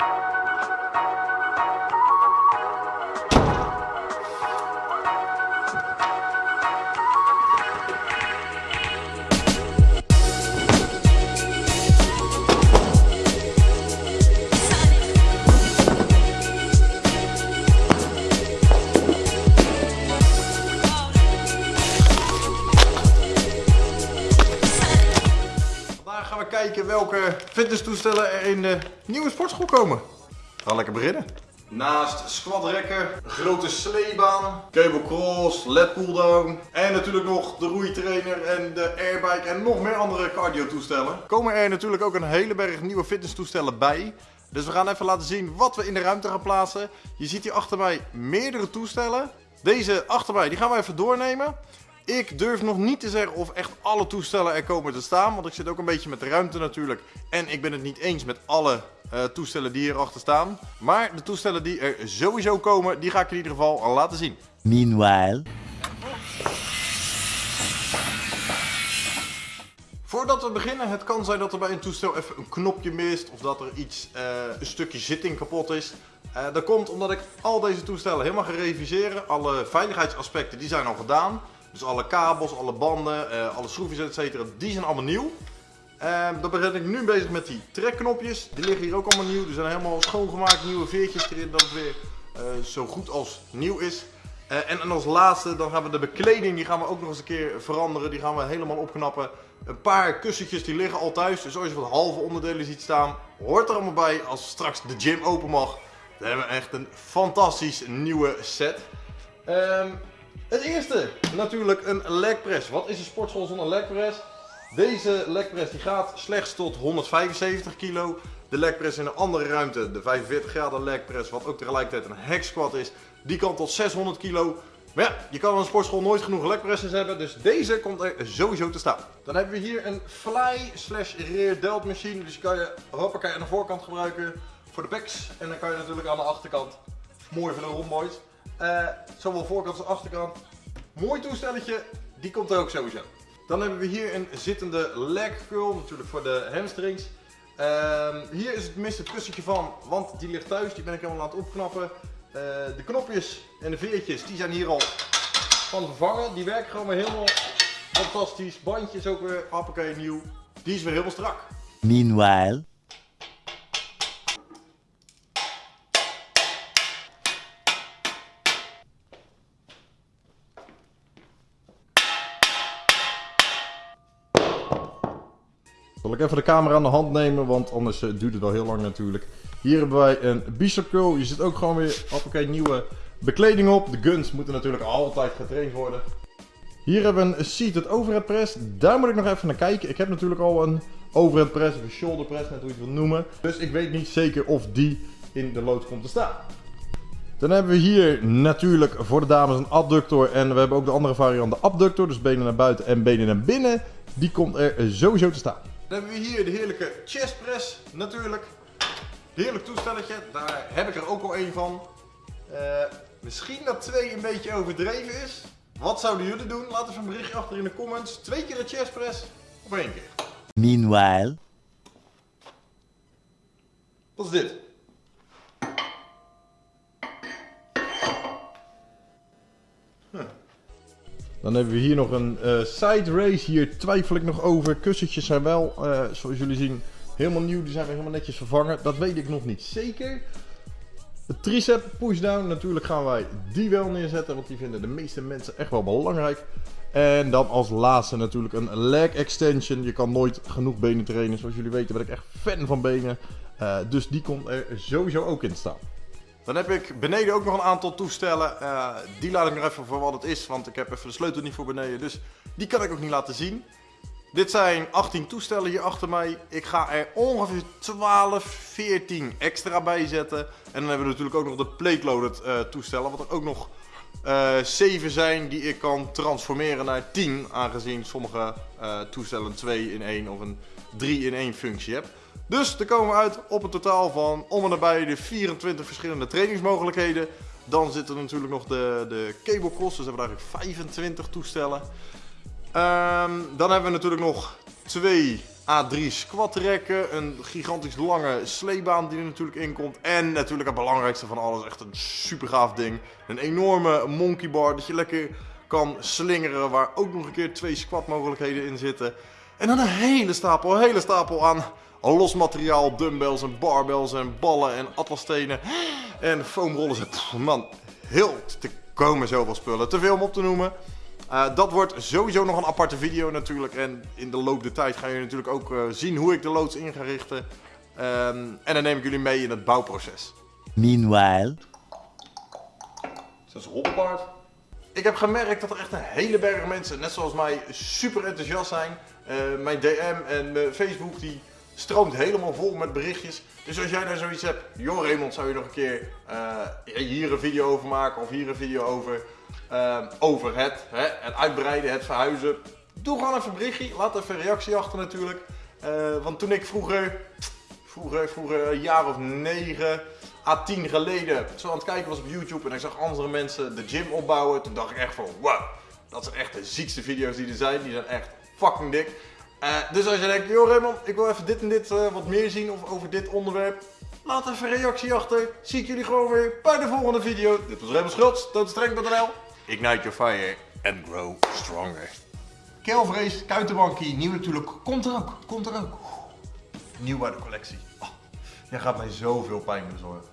you gaan we kijken welke fitnesstoestellen er in de nieuwe sportschool komen. We gaan lekker beginnen. Naast squatrekken, grote sleebaan, cable cross, led pulldown en natuurlijk nog de roeitrainer en de airbike en nog meer andere cardio toestellen. Komen er natuurlijk ook een hele berg nieuwe fitnesstoestellen bij. Dus we gaan even laten zien wat we in de ruimte gaan plaatsen. Je ziet hier achter mij meerdere toestellen. Deze achter mij, die gaan we even doornemen. Ik durf nog niet te zeggen of echt alle toestellen er komen te staan. Want ik zit ook een beetje met de ruimte natuurlijk. En ik ben het niet eens met alle eh, toestellen die hierachter staan. Maar de toestellen die er sowieso komen, die ga ik in ieder geval al laten zien. Meanwhile. Voordat we beginnen, het kan zijn dat er bij een toestel even een knopje mist. Of dat er iets, eh, een stukje zitting kapot is. Eh, dat komt omdat ik al deze toestellen helemaal ga reviseren. Alle veiligheidsaspecten die zijn al gedaan. Dus alle kabels, alle banden, eh, alle schroefjes etc. Die zijn allemaal nieuw. Ehm, dan ben ik nu bezig met die trekknopjes. Die liggen hier ook allemaal nieuw. Die zijn helemaal schoongemaakt. Nieuwe veertjes erin. Dat het weer eh, zo goed als nieuw is. Eh, en, als laatste dan gaan we de bekleding. Die gaan we ook nog eens een keer veranderen. Die gaan we helemaal opknappen. Een paar kussentjes die liggen al thuis. Dus als je wat halve onderdelen ziet staan. Hoort er allemaal bij als straks de gym open mag. Dan hebben we echt een fantastisch nieuwe set. Ehm, het eerste, natuurlijk een leg press. Wat is een sportschool zonder leg press? Deze leg press die gaat slechts tot 175 kilo. De leg press in een andere ruimte, de 45 graden leg press, wat ook tegelijkertijd een hack squat is, die kan tot 600 kilo. Maar ja, je kan in een sportschool nooit genoeg leg presses hebben, dus deze komt er sowieso te staan. Dan hebben we hier een fly slash rear delt machine, dus kan je hoppakee aan de voorkant gebruiken voor de backs. En dan kan je natuurlijk aan de achterkant, mooi voor de uh, zowel voorkant als achterkant. Mooi toestelletje, die komt er ook sowieso. Dan hebben we hier een zittende leg curl, natuurlijk voor de hamstrings. Uh, hier is het minste kussentje van, want die ligt thuis, die ben ik helemaal aan het opknappen. Uh, de knopjes en de veertjes, die zijn hier al van vervangen. Die werken gewoon weer helemaal fantastisch. Bandje is ook weer hoppakee nieuw. Die is weer helemaal strak. Meanwhile. Zal ik even de camera aan de hand nemen, want anders uh, duurt het wel heel lang natuurlijk. Hier hebben wij een bicep curl. Je zit ook gewoon weer hoppakee nieuwe bekleding op. De guns moeten natuurlijk altijd getraind worden. Hier hebben we een seated overhead press. Daar moet ik nog even naar kijken. Ik heb natuurlijk al een overhead press of een shoulder press, net hoe je het wil noemen. Dus ik weet niet zeker of die in de loods komt te staan. Dan hebben we hier natuurlijk voor de dames een adductor. En we hebben ook de andere variant, de abductor. Dus benen naar buiten en benen naar binnen. Die komt er sowieso te staan. Dan hebben we hier de heerlijke chest press natuurlijk. Heerlijk toestelletje, daar heb ik er ook al één van. Uh, misschien dat twee een beetje overdreven is. Wat zouden jullie doen? Laat even een berichtje achter in de comments. Twee keer een chest press of één keer? Meanwhile. Wat is dit? Huh. Dan hebben we hier nog een uh, side race. Hier twijfel ik nog over. Kussentjes zijn wel, uh, zoals jullie zien, helemaal nieuw. Die zijn weer helemaal netjes vervangen. Dat weet ik nog niet zeker. De tricep pushdown, natuurlijk gaan wij die wel neerzetten. Want die vinden de meeste mensen echt wel belangrijk. En dan als laatste natuurlijk een leg extension. Je kan nooit genoeg benen trainen. Zoals jullie weten ben ik echt fan van benen. Uh, dus die komt er sowieso ook in staan. Dan heb ik beneden ook nog een aantal toestellen. Uh, die laat ik nog even voor wat het is, want ik heb even de sleutel niet voor beneden. Dus die kan ik ook niet laten zien. Dit zijn 18 toestellen hier achter mij. Ik ga er ongeveer 12, 14 extra bij zetten. En dan hebben we natuurlijk ook nog de plate-loaded uh, toestellen. Wat er ook nog uh, 7 zijn die ik kan transformeren naar 10. Aangezien sommige toestellen 2 in 1 of een 3 in 1 functie hebben. Dus dan komen we uit op een totaal van om en nabij de 24 verschillende trainingsmogelijkheden. Dan zitten natuurlijk nog de, de cable cross, dus hebben we eigenlijk 25 toestellen. Um, dan hebben we natuurlijk nog twee A3 squat rekken, een gigantisch lange sleebaan die er natuurlijk in komt. En natuurlijk het belangrijkste van alles, echt een super gaaf ding. Een enorme monkey bar dat je lekker kan slingeren, waar ook nog een keer twee squat mogelijkheden in zitten. En dan een hele stapel, een hele stapel aan los materiaal, dumbbells en barbells en ballen en atlasstenen en foamrollen. Man, heel te komen zoveel spullen. Te veel om op te noemen. Uh, dat wordt sowieso nog een aparte video natuurlijk. En in de loop der tijd ga je natuurlijk ook uh, zien hoe ik de loods in ga richten. Um, en dan neem ik jullie mee in het bouwproces. Meanwhile. Dat is hobbelpaard. Ik heb gemerkt dat er echt een hele berg mensen, net zoals mij, super enthousiast zijn. Uh, mijn DM en mijn Facebook die stroomt helemaal vol met berichtjes. Dus als jij daar zoiets hebt, joh Raymond, zou je nog een keer hier een video over maken of hier een video over... Uh, over het, hè, het uitbreiden, het verhuizen. Doe gewoon even een berichtje. Laat even een reactie achter natuurlijk. Uh, want toen ik vroeger, vroeger, vroeger een jaar of negen à tien geleden zo aan het kijken was op YouTube en ik zag andere mensen de gym opbouwen. Toen dacht ik echt van wow, dat zijn echt de ziekste video's die er zijn. Die zijn echt fucking dik. Uh, dus als je denkt, joh Raymond, ik wil even dit en dit wat meer zien of over dit onderwerp. Laat even een reactie achter. Zie ik jullie gewoon weer bij de volgende video. Dit was Raymond Schultz, toonstreng.nl. Ignite your fire and grow stronger. Keelvrees, kuitenbankie, nieuw natuurlijk. Komt er ook, komt er ook. Nieuw bij de collectie. Oh, jij gaat mij zoveel pijn bezorgen.